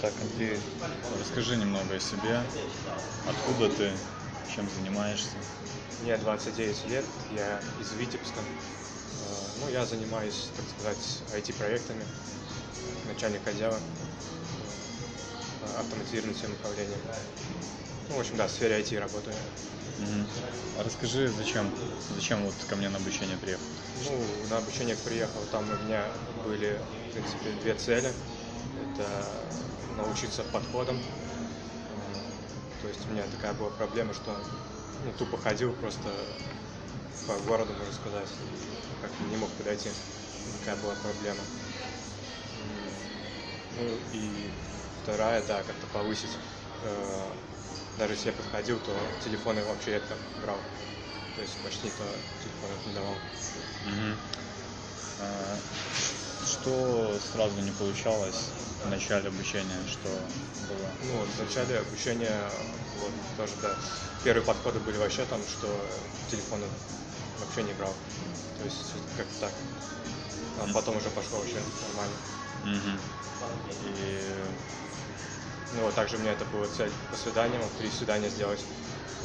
Так, Андрей, расскажи немного о себе. Откуда ты? Чем занимаешься? Мне 29 лет, я из Витебска. Э, Ну, я занимаюсь, так сказать, IT-проектами, начальник отдела э, автоматизированным систем управления. Ну, в общем, да, в сфере IT работаю. Мгм. А расскажи, зачем, зачем вот ко мне на обучение приехал? Ну, на обучение приехал, там у меня были, в принципе, две цели. Это научиться подходам. То есть у меня такая была проблема, что ну, тупо ходил просто по городу, можно сказать, как не мог подойти. Такая была проблема. Ну и вторая, да, как-то повысить. Э, Даже если я подходил, то телефоны вообще редко брал. То есть почти то телефонов не давал. Мгм. Что сразу не получалось в начале обучения, что было? Ну, в начале обучения, вот, тоже, да, первые подходы были вообще там, что телефоны вообще не брал. То есть как-то так. А потом уже пошло вообще нормально. Мгм. И Ну вот также у меня это была цель по свиданиям, три свидания сделать.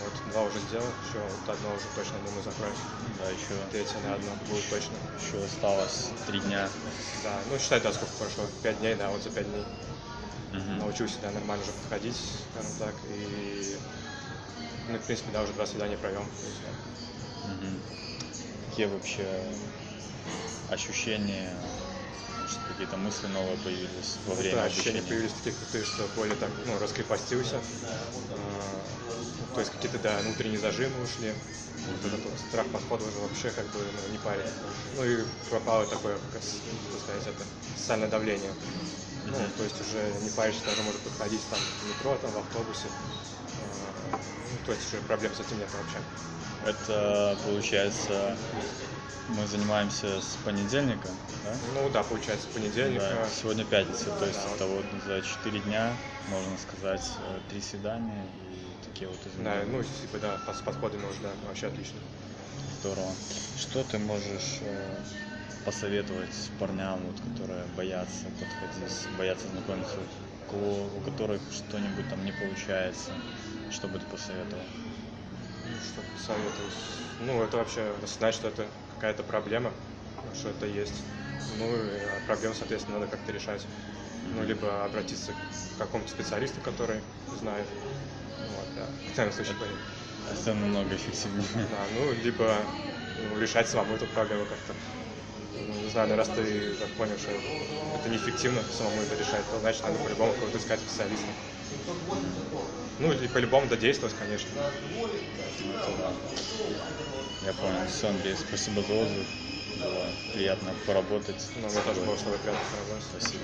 Вот два уже сделал, еще вот одно уже точно, думаю, закроюсь. да, еще, Третье на одно будет точно. еще осталось три дня. Да, ну считай, да, сколько прошло? Пять дней, да, вот за пять дней Мгм. научился, да, нормально уже подходить, скажем так, и, ну, в принципе, да, уже два свидания провел. То есть, да. Мгм. Какие вообще ощущения, может, какие-то мысли новые появились во время да, обучения? ощущения появились такие крутые, что более так, ну, раскрепостился. А, То есть какие-то, да, внутренние зажимы ушли. Вот этот вот страх подхода уже вообще как бы ну, не парит. Ну и пропало такое, как как сказать, это социальное давление. Ну, то есть уже не паришься, даже может подходить там в метро, там в автобусе. Ну, то есть уже проблем с этим нет вообще. Это, получается, мы занимаемся с понедельника, да? Ну да, получается, с понедельника. Да, сегодня пятница, то есть Да, это вот за 4 дня, можно сказать, э, три свидания и такие вот Да, изменения. ну, типа, да, с подходами уже, да, вообще отлично. Здорово. Что ты можешь э, посоветовать парням, вот, которые боятся подходить, боятся знакомиться, у которых что-нибудь там не получается, что бы ты посоветовал? Ну, что посоветовать? Ну, это вообще знать, что это какая-то проблема, что это есть. Ну, и а проблему, соответственно, надо как-то решать. Ну, либо обратиться к какому-то специалисту, который знает. Вот, да. В крайнем случае, говорю. Это намного эффективнее. Да, ну, либо ну, решать самому эту проблему как-то. Ну, не знаю, ну, раз ты так понял, что это неэффективно самому это решать, то значит надо по-любому кого-то искать специалиста. Ну, и по-любому додействовать, конечно. Я понял. Все, Андрей, спасибо за отзыв. Было приятно поработать. С мне тоже было с тобой приятно поработать. Спасибо.